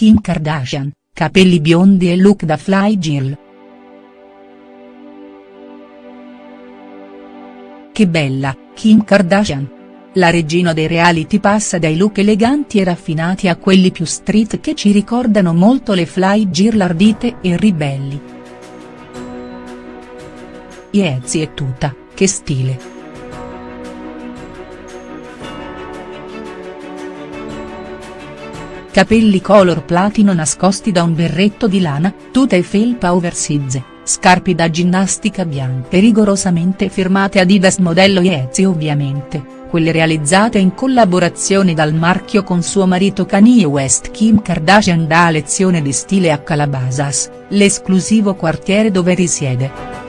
Kim Kardashian, capelli biondi e look da fly girl. Che bella, Kim Kardashian. La regina dei reality passa dai look eleganti e raffinati a quelli più street che ci ricordano molto le fly girl ardite e ribelli. Yeezy e tuta, che stile. Capelli color platino nascosti da un berretto di lana, tuta e felpa oversize, scarpe da ginnastica bianche rigorosamente firmate Adidas modello Yeezy ovviamente quelle realizzate in collaborazione dal marchio con suo marito Kanye West Kim Kardashian dà lezione di stile a Calabasas, l'esclusivo quartiere dove risiede.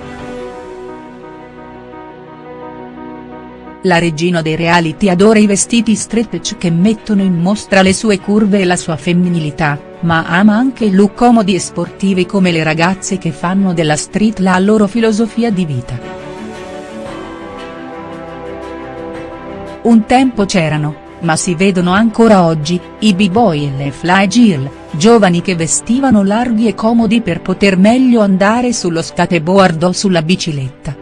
La regina dei reality adora i vestiti stretch che mettono in mostra le sue curve e la sua femminilità, ma ama anche i look comodi e sportivi come le ragazze che fanno della street la loro filosofia di vita. Un tempo c'erano, ma si vedono ancora oggi, i b-boy e le fly girl, giovani che vestivano larghi e comodi per poter meglio andare sullo skateboard o sulla bicicletta.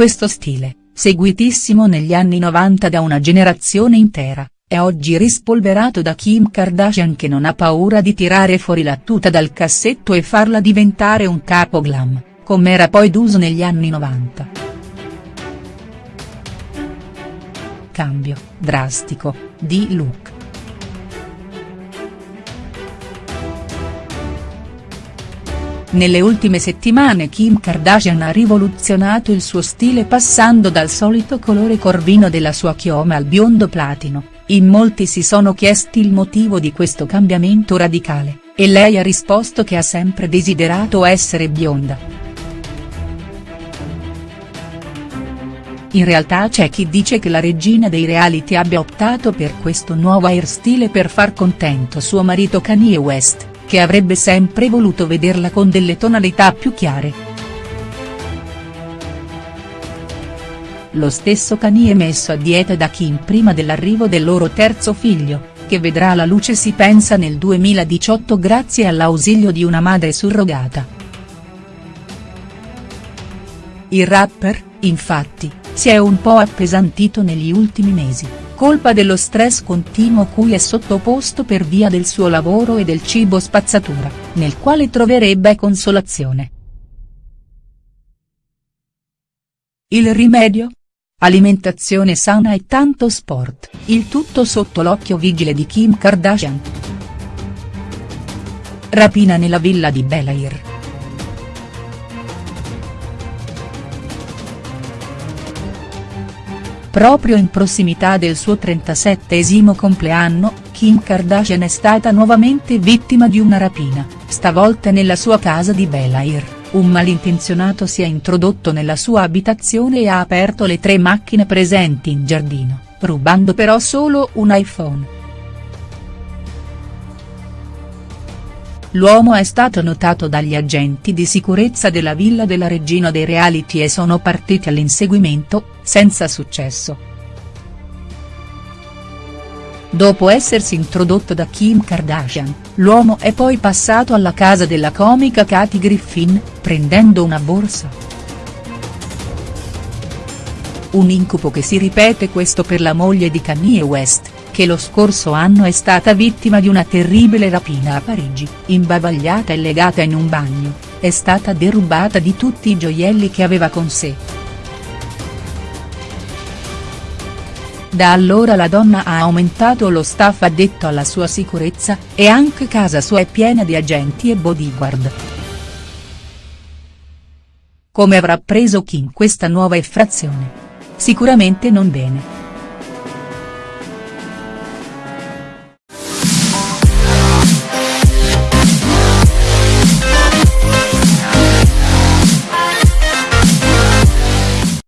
Questo stile, seguitissimo negli anni 90 da una generazione intera, è oggi rispolverato da Kim Kardashian che non ha paura di tirare fuori la tuta dal cassetto e farla diventare un capo glam, come era poi d'uso negli anni 90. Cambio, drastico, di look. Nelle ultime settimane Kim Kardashian ha rivoluzionato il suo stile passando dal solito colore corvino della sua chioma al biondo platino, in molti si sono chiesti il motivo di questo cambiamento radicale, e lei ha risposto che ha sempre desiderato essere bionda. In realtà c'è chi dice che la regina dei reality abbia optato per questo nuovo hairstyle per far contento suo marito Kanye West che avrebbe sempre voluto vederla con delle tonalità più chiare. Lo stesso Kanye messo a dieta da Kim prima dell'arrivo del loro terzo figlio, che vedrà la luce si pensa nel 2018 grazie all'ausilio di una madre surrogata. Il rapper, infatti, si è un po' appesantito negli ultimi mesi colpa dello stress continuo cui è sottoposto per via del suo lavoro e del cibo spazzatura, nel quale troverebbe consolazione. Il rimedio? Alimentazione sana e tanto sport, il tutto sotto l'occhio vigile di Kim Kardashian. Rapina nella villa di Bel Air. Proprio in prossimità del suo 37esimo compleanno, Kim Kardashian è stata nuovamente vittima di una rapina, stavolta nella sua casa di Bel Air, un malintenzionato si è introdotto nella sua abitazione e ha aperto le tre macchine presenti in giardino, rubando però solo un iPhone. L'uomo è stato notato dagli agenti di sicurezza della villa della regina dei reality e sono partiti all'inseguimento, senza successo. Dopo essersi introdotto da Kim Kardashian, l'uomo è poi passato alla casa della comica Kathy Griffin, prendendo una borsa. Un incubo che si ripete questo per la moglie di Kanye West, che lo scorso anno è stata vittima di una terribile rapina a Parigi, imbavagliata e legata in un bagno, è stata derubata di tutti i gioielli che aveva con sé. Da allora la donna ha aumentato lo staff addetto alla sua sicurezza, e anche casa sua è piena di agenti e bodyguard. Come avrà preso Kim questa nuova effrazione? Sicuramente non bene.